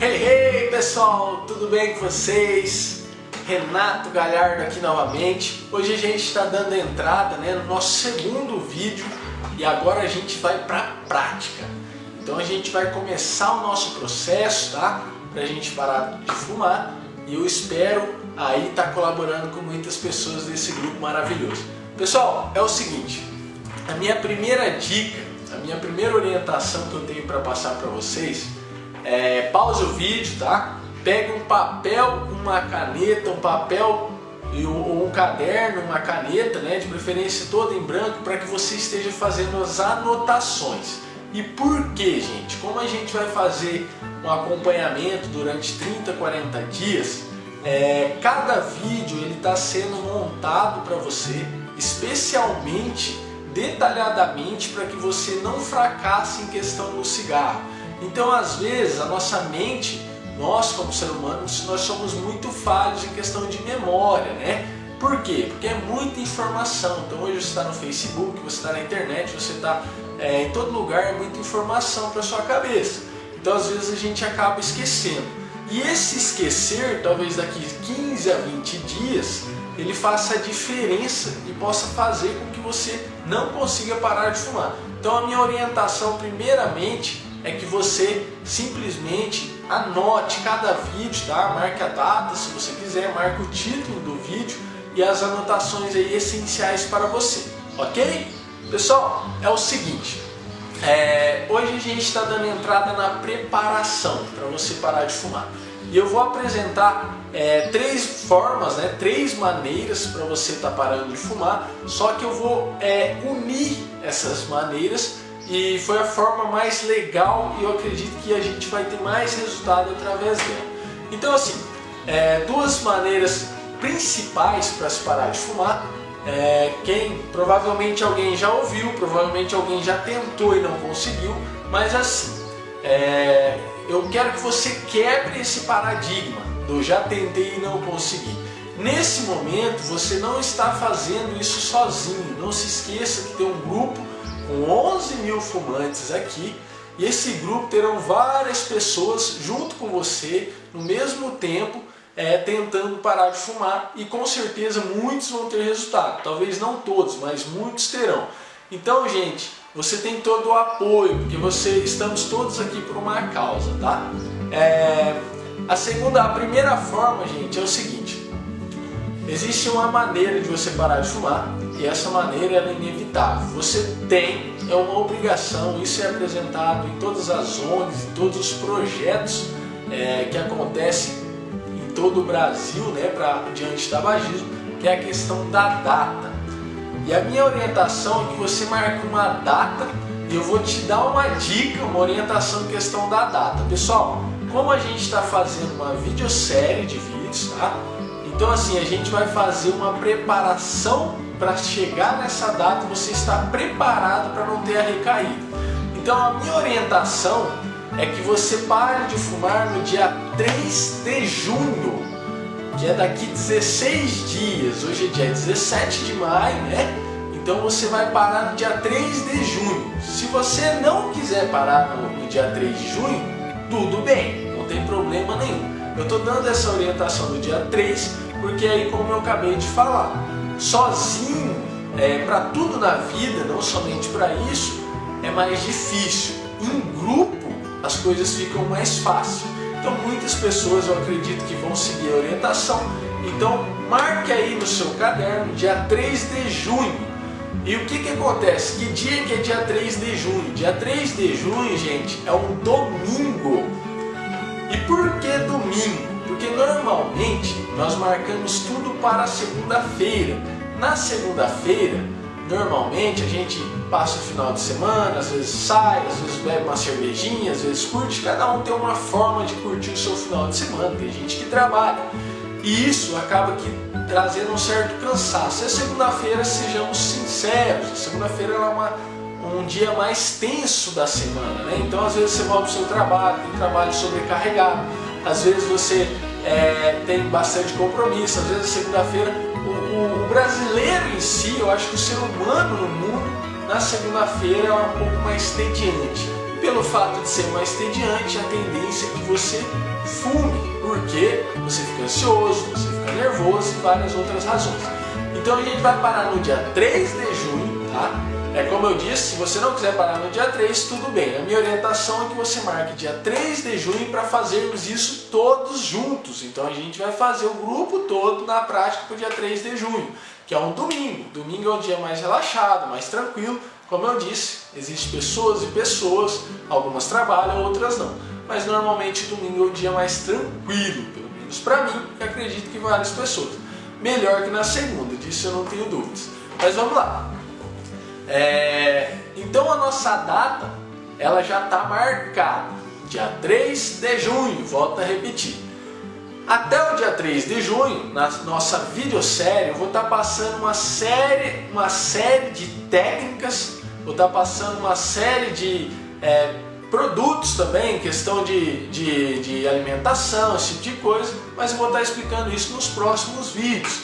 Hey, hey pessoal, tudo bem com vocês? Renato Galhardo aqui novamente. Hoje a gente está dando entrada né, no nosso segundo vídeo e agora a gente vai para a prática. Então a gente vai começar o nosso processo, tá? Para a gente parar de fumar e eu espero aí estar tá colaborando com muitas pessoas desse grupo maravilhoso. Pessoal, é o seguinte, a minha primeira dica, a minha primeira orientação que eu tenho para passar para vocês é, pause o vídeo, tá? Pega um papel, uma caneta, um papel ou um caderno, uma caneta, né, de preferência toda em branco, para que você esteja fazendo as anotações. E por que, gente? Como a gente vai fazer um acompanhamento durante 30, 40 dias, é, cada vídeo ele está sendo montado para você, especialmente, detalhadamente, para que você não fracasse em questão do cigarro. Então, às vezes, a nossa mente, nós como ser humanos, nós somos muito falhos em questão de memória, né? Por quê? Porque é muita informação. Então hoje você está no Facebook, você está na internet, você está é, em todo lugar, é muita informação para sua cabeça. Então às vezes a gente acaba esquecendo. E esse esquecer, talvez daqui 15 a 20 dias, ele faça a diferença e possa fazer com que você não consiga parar de fumar. Então a minha orientação primeiramente é que você simplesmente anote cada vídeo, tá? Marque a data se você quiser, marque o título do vídeo e as anotações aí essenciais para você, ok? Pessoal, é o seguinte, é, hoje a gente está dando entrada na preparação para você parar de fumar. E eu vou apresentar é, três formas, né, três maneiras para você estar tá parando de fumar, só que eu vou é, unir essas maneiras e foi a forma mais legal e eu acredito que a gente vai ter mais resultado através dela. Então assim, é, duas maneiras principais para se parar de fumar, é, quem provavelmente alguém já ouviu, provavelmente alguém já tentou e não conseguiu, mas assim, é, eu quero que você quebre esse paradigma do já tentei e não consegui. Nesse momento você não está fazendo isso sozinho, não se esqueça que tem um grupo com 11 mil fumantes aqui e esse grupo terão várias pessoas junto com você no mesmo tempo é, tentando parar de fumar e com certeza muitos vão ter resultado. Talvez não todos, mas muitos terão. Então, gente, você tem todo o apoio, porque você estamos todos aqui por uma causa, tá? É, a segunda, a primeira forma, gente, é o seguinte. Existe uma maneira de você parar de fumar e essa maneira é inevitável. Você tem, é uma obrigação, isso é apresentado em todas as ONGs, em todos os projetos é, que acontecem em todo o Brasil né, para diante do tabagismo, que é a questão da data. E a minha orientação é que você marque uma data e eu vou te dar uma dica, uma orientação em questão da data. Pessoal, como a gente está fazendo uma videosérie de vídeos, tá? Então assim, a gente vai fazer uma preparação para chegar nessa data você estar preparado para não ter a recaída. Então a minha orientação é que você pare de fumar no dia 3 de junho, que é daqui 16 dias, hoje é dia 17 de maio, né? Então você vai parar no dia 3 de junho. Se você não quiser parar no, dia 3 de junho, tudo bem, não tem problema nenhum. Eu estou dando essa orientação do dia 3, porque aí como eu acabei de falar, sozinho, é, para tudo na vida, não somente para isso, é mais difícil. Em grupo, as coisas ficam mais fáceis. Então muitas pessoas eu acredito que vão seguir a orientação. Então marque aí no seu caderno, dia 3 de junho. E o que, que acontece? Que dia que é dia 3 de junho? Dia 3 de junho, gente, é um domingo. E por que domingo? Porque normalmente nós marcamos tudo para segunda-feira. Na segunda-feira, normalmente a gente passa o final de semana, às vezes sai, às vezes bebe uma cervejinha, às vezes curte. Cada um tem uma forma de curtir o seu final de semana. Tem gente que trabalha. E isso acaba que trazendo um certo cansaço. E a segunda-feira, sejamos sinceros, a segunda-feira é uma, um dia mais tenso da semana, né? Então às vezes você volta para o seu trabalho, tem trabalho sobrecarregado, às vezes você é, tem bastante compromisso, às vezes segunda-feira, o, brasileiro em si, eu acho que o ser humano no mundo, na segunda-feira é um pouco mais tediante. pelo fato de ser mais tediante, a tendência é que você fume, porque você fica ansioso, você fica nervoso e várias outras razões. Então a gente vai parar no dia 3 de junho, tá? É como eu disse, se você não quiser parar no dia 3, tudo bem. A minha orientação é que você marque dia 3 de junho para fazermos isso todos juntos. Então a gente vai fazer o grupo todo na prática para o dia 3 de junho, que é um domingo. Domingo é um dia mais relaxado, mais tranquilo. Como eu disse, existem pessoas e pessoas, algumas trabalham, outras não. Mas normalmente domingo é o dia mais tranquilo, pelo menos para mim, que acredito que várias pessoas. Melhor que na segunda, disso eu não tenho dúvidas. Mas vamos lá. É, então a nossa data ela já está marcada, dia 3 de junho, volto a repetir. Até o dia 3 de junho, na nossa videosérie, eu vou estar tá passando uma série, uma série de técnicas, vou estar tá passando uma série de é, produtos também, questão de, de, de alimentação, esse tipo de coisa, mas eu vou estar tá explicando isso nos próximos vídeos.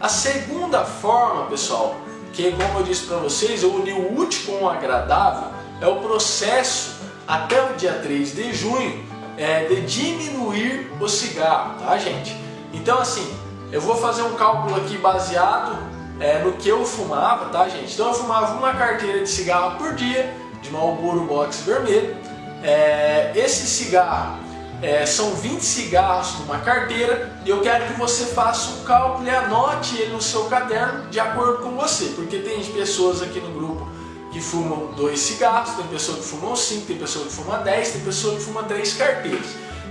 A segunda forma, pessoal, que como eu disse para vocês, eu uni o útil com o agradável, é o processo até o dia 3 de junho é, de diminuir o cigarro, tá gente? Então assim, eu vou fazer um cálculo aqui baseado é, no que eu fumava, tá gente? Então eu fumava uma carteira de cigarro por dia, de Marlboro Box vermelho. É, esse cigarro é, são 20 cigarros numa carteira e eu quero que você faça um cálculo e anote ele no seu caderno de acordo com você, porque tem pessoas aqui no grupo que fumam dois cigarros, tem pessoa que fuma cinco, tem pessoa que fuma 10, tem pessoa que fuma três carteiras.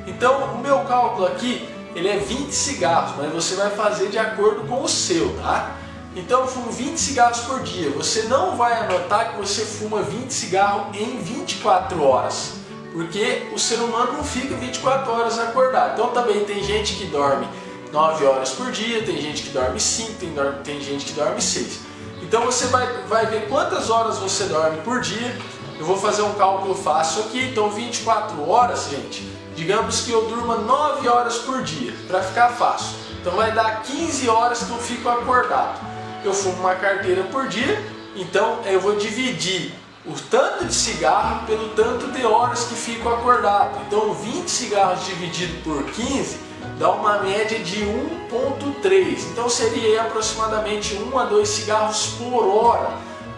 Então o meu cálculo aqui ele é 20 cigarros, mas você vai fazer de acordo com o seu, tá? Então eu fumo 20 cigarros por dia, você não vai anotar que você fuma 20 cigarros em 24 horas porque o ser humano não fica 24 horas acordado. Então também tem gente que dorme 9 horas por dia, tem gente que dorme 5, tem, tem gente que dorme 6. Então você vai, vai ver quantas horas você dorme por dia. Eu vou fazer um cálculo fácil aqui, então 24 horas, gente, digamos que eu durma 9 horas por dia, para ficar fácil. Então vai dar 15 horas que eu fico acordado. Eu fumo uma carteira por dia, então eu vou dividir o tanto de cigarro pelo tanto de horas que fico acordado. Então 20 cigarros dividido por 15 dá uma média de 1.3. Então seria aproximadamente 1 a 2 cigarros por hora.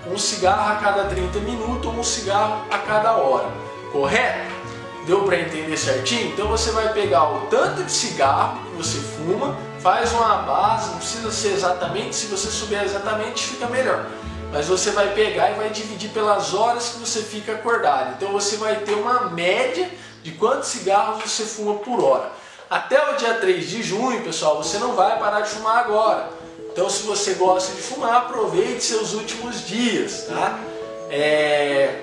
Um cigarro a cada 30 minutos um cigarro a cada hora. Correto? Deu para entender certinho? Então você vai pegar o tanto de cigarro que você fuma, faz uma base, não precisa ser exatamente, se você souber exatamente fica melhor mas você vai pegar e vai dividir pelas horas que você fica acordado. Então você vai ter uma média de quantos cigarros você fuma por hora. Até o dia 3 de junho, pessoal, você não vai parar de fumar agora. Então se você gosta de fumar, aproveite seus últimos dias, tá? É...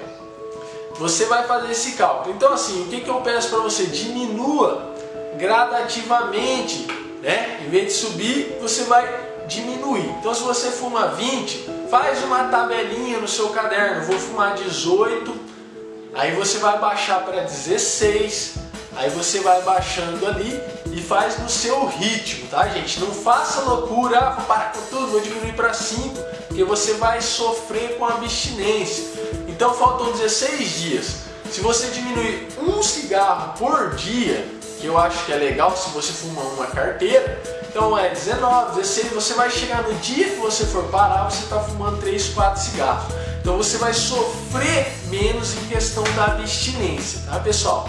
Você vai fazer esse cálculo. Então assim, o que, que eu peço para você? Diminua gradativamente, né? Em vez de subir, você vai diminuir. Então se você fuma 20, faz uma tabelinha no seu caderno, vou fumar 18, aí você vai baixar para 16, aí você vai baixando ali e faz no seu ritmo, tá gente? Não faça loucura, ah, vou parar com tudo, vou diminuir para 5, porque você vai sofrer com abstinência. Então faltam 16 dias. Se você diminuir um cigarro por dia, que eu acho que é legal se você fuma uma carteira, então é 19, 16, você vai chegar no dia que você for parar, você está fumando 3, 4 cigarros. Então você vai sofrer menos em questão da abstinência, tá pessoal?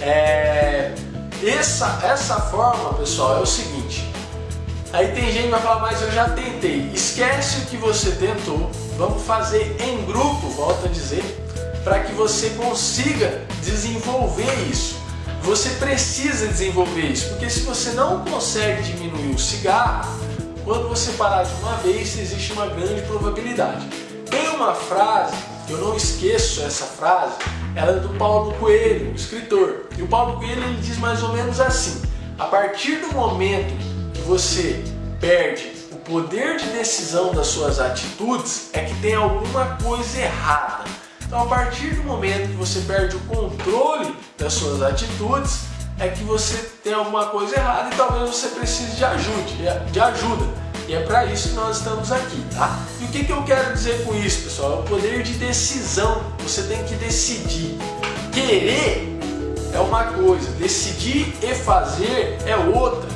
É... Essa, essa forma, pessoal, é o seguinte. Aí tem gente que vai falar, mas eu já tentei. Esquece o que você tentou, vamos fazer em grupo, volto a dizer, para que você consiga desenvolver isso. Você precisa desenvolver isso, porque se você não consegue diminuir o cigarro, quando você parar de uma vez, existe uma grande probabilidade. Tem uma frase, eu não esqueço essa frase, ela é do Paulo Coelho, escritor. E o Paulo Coelho ele diz mais ou menos assim, a partir do momento que você perde o poder de decisão das suas atitudes, é que tem alguma coisa errada. Então, a partir do momento que você perde o controle das suas atitudes, é que você tem alguma coisa errada e talvez você precise de ajuda. De ajuda. E é para isso que nós estamos aqui, tá? E o que, que eu quero dizer com isso, pessoal? É o poder de decisão. Você tem que decidir. Querer é uma coisa, decidir e fazer é outra.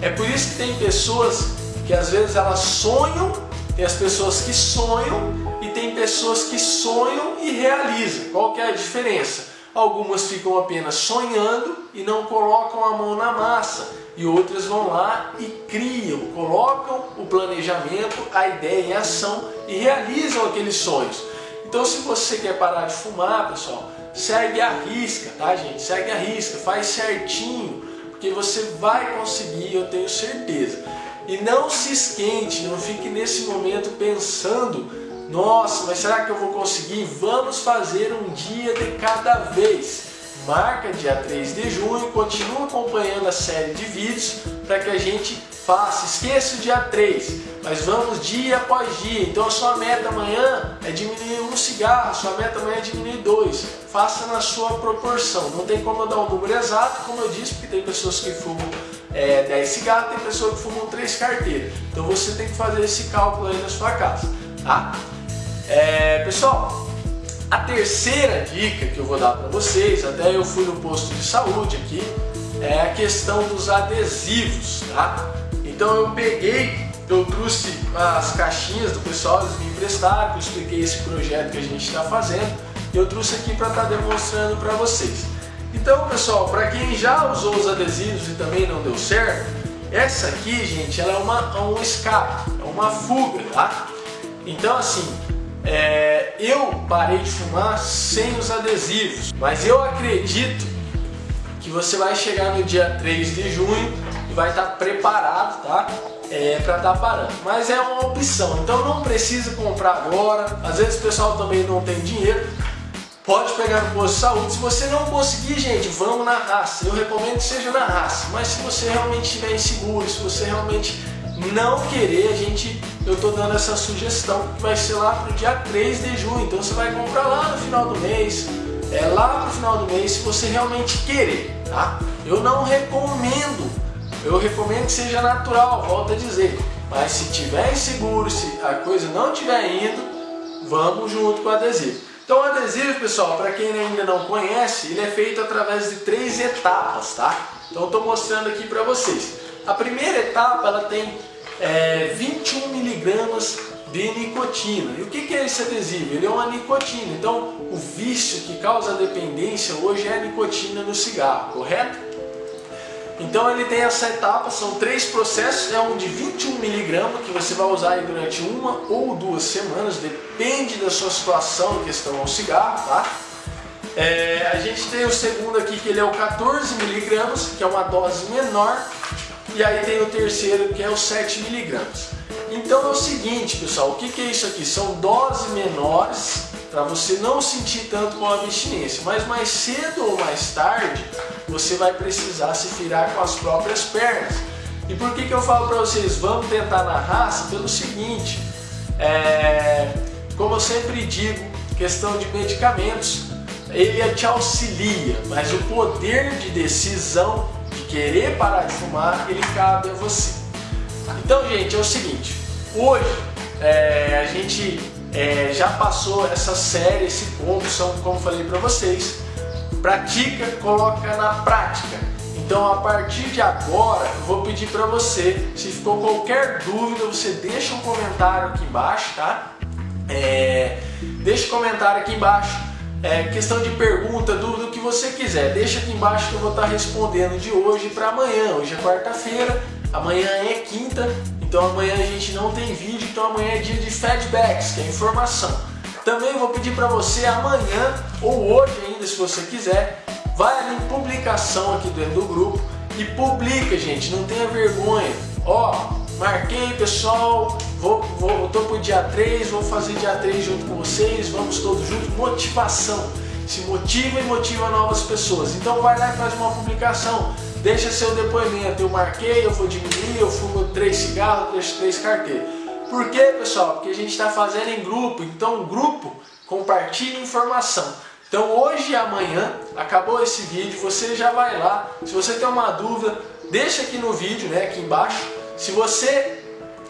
É por isso que tem pessoas que às vezes elas sonham, tem as pessoas que sonham pessoas que sonham e realizam. Qual que é a diferença? Algumas ficam apenas sonhando e não colocam a mão na massa. E outras vão lá e criam, colocam o planejamento, a ideia em ação e realizam aqueles sonhos. Então se você quer parar de fumar, pessoal, segue a risca, tá gente? Segue a risca, faz certinho, porque você vai conseguir, eu tenho certeza. E não se esquente, não fique nesse momento pensando, nossa, mas será que eu vou conseguir? Vamos fazer um dia de cada vez. Marca dia 3 de junho, continua acompanhando a série de vídeos para que a gente faça. Esqueça o dia 3, mas vamos dia após dia. Então a sua meta amanhã é diminuir um cigarro, sua meta amanhã é diminuir dois. Faça na sua proporção. Não tem como eu dar um número exato, como eu disse, porque tem pessoas que fumam é, 10 cigarros, tem pessoas que fumam 3 carteiras. Então você tem que fazer esse cálculo aí na sua casa. Tá? É, pessoal, a terceira dica que eu vou dar para vocês, até eu fui no posto de saúde aqui, é a questão dos adesivos, tá? Então eu peguei, eu trouxe as caixinhas do pessoal, eles me emprestaram, eu expliquei esse projeto que a gente está fazendo e eu trouxe aqui para estar tá demonstrando para vocês. Então pessoal, para quem já usou os adesivos e também não deu certo, essa aqui, gente, ela é uma, um escape, é uma fuga, tá? Então assim, é, eu parei de fumar sem os adesivos, mas eu acredito que você vai chegar no dia 3 de junho vai estar preparado, tá? É, para estar tá parando. Mas é uma opção, então não precisa comprar agora. Às vezes o pessoal também não tem dinheiro. Pode pegar no posto de saúde. Se você não conseguir, gente, vamos na raça. Eu recomendo que seja na raça. Mas se você realmente estiver inseguro, se você realmente não querer, a gente, eu estou dando essa sugestão que vai ser lá para o dia 3 de junho. Então você vai comprar lá no final do mês, é lá para o final do mês, se você realmente querer, tá? Eu não recomendo eu recomendo que seja natural, volto a dizer. Mas se tiver inseguro, se a coisa não estiver indo, vamos junto com o adesivo. Então o adesivo, pessoal, para quem ainda não conhece, ele é feito através de três etapas, tá? Então estou mostrando aqui para vocês. A primeira etapa, ela tem é, 21 miligramas de nicotina. E o que é esse adesivo? Ele é uma nicotina. Então o vício que causa a dependência hoje é a nicotina no cigarro, correto? Então ele tem essa etapa, são três processos, é um de 21 miligramas que você vai usar durante uma ou duas semanas, depende da sua situação em questão ao cigarro, tá? É, a gente tem o segundo aqui que ele é o 14 miligramas, que é uma dose menor, e aí tem o terceiro que é o 7 miligramas. Então é o seguinte, pessoal, o que, que é isso aqui? São doses menores para você não sentir tanto com a abstinência, mas mais cedo ou mais tarde você vai precisar se virar com as próprias pernas. E por que, que eu falo para vocês, vamos tentar na raça? Pelo seguinte, é, como eu sempre digo, questão de medicamentos, ele te auxilia, mas o poder de decisão de querer parar de fumar, ele cabe a você. Então, gente, é o seguinte, hoje é, a gente é, já passou essa série, esse ponto, são, como falei para vocês, pratica, coloca na prática. Então a partir de agora eu vou pedir para você, se ficou qualquer dúvida, você deixa um comentário aqui embaixo, tá? É, deixa um comentário aqui embaixo, é, questão de pergunta, dúvida, o que você quiser, deixa aqui embaixo que eu vou estar respondendo de hoje para amanhã. Hoje é quarta-feira, amanhã é quinta, então amanhã a gente não tem vídeo, então amanhã é dia de feedbacks, que é informação. Também vou pedir para você amanhã ou hoje ainda, se você quiser, vai ali em publicação aqui dentro do grupo e publica, gente, não tenha vergonha. Ó, marquei pessoal, vou, vou, tô pro dia 3, vou fazer dia 3 junto com vocês, vamos todos juntos, motivação. Se motiva e motiva novas pessoas. Então vai lá e faz uma publicação, deixa seu depoimento, eu marquei, eu vou diminuir, eu fumo 3 cigarros, deixo 3 carteiras. Por quê, pessoal? Porque a gente está fazendo em grupo, então grupo compartilha informação. Então hoje e amanhã, acabou esse vídeo, você já vai lá, se você tem uma dúvida, deixa aqui no vídeo, né, aqui embaixo. Se você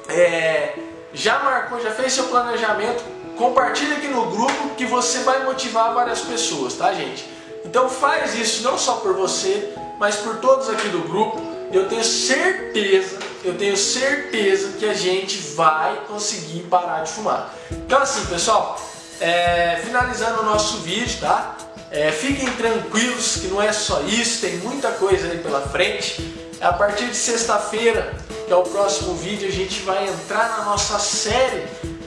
é, já marcou, já fez seu planejamento, compartilha aqui no grupo que você vai motivar várias pessoas, tá gente? Então faz isso não só por você, mas por todos aqui do grupo. Eu tenho certeza, eu tenho certeza que a gente vai conseguir parar de fumar. Então assim, pessoal, é, finalizando o nosso vídeo, tá? É, fiquem tranquilos que não é só isso, tem muita coisa aí pela frente. A partir de sexta-feira, é o próximo vídeo, a gente vai entrar na nossa série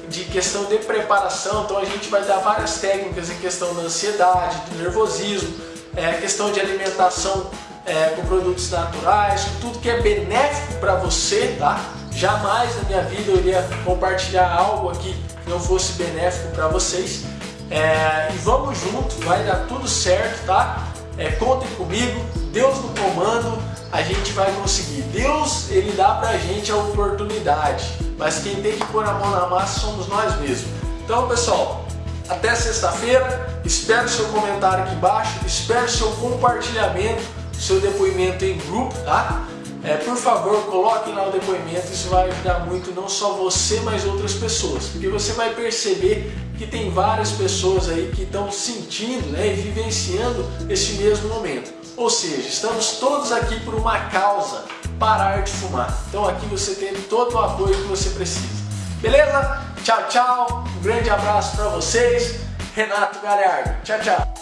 de questão de preparação, então a gente vai dar várias técnicas em questão da ansiedade, do nervosismo, é, questão de alimentação é, com produtos naturais, tudo que é benéfico para você, tá? Jamais na minha vida eu iria compartilhar algo aqui que não fosse benéfico para vocês. É, e vamos junto, vai dar tudo certo, tá? É, contem comigo, Deus no comando, a gente vai conseguir. Deus, ele dá pra gente a oportunidade, mas quem tem que pôr a mão na massa somos nós mesmos. Então, pessoal, até sexta-feira, espero seu comentário aqui embaixo, espero seu compartilhamento, seu depoimento em grupo, tá? É, por favor, coloque lá o depoimento, isso vai ajudar muito não só você, mas outras pessoas, porque você vai perceber que tem várias pessoas aí que estão sentindo né, e vivenciando esse mesmo momento. Ou seja, estamos todos aqui por uma causa, parar de fumar. Então aqui você tem todo o apoio que você precisa. Beleza? Tchau, tchau. Um grande abraço para vocês. Renato Galhardo. Tchau, tchau.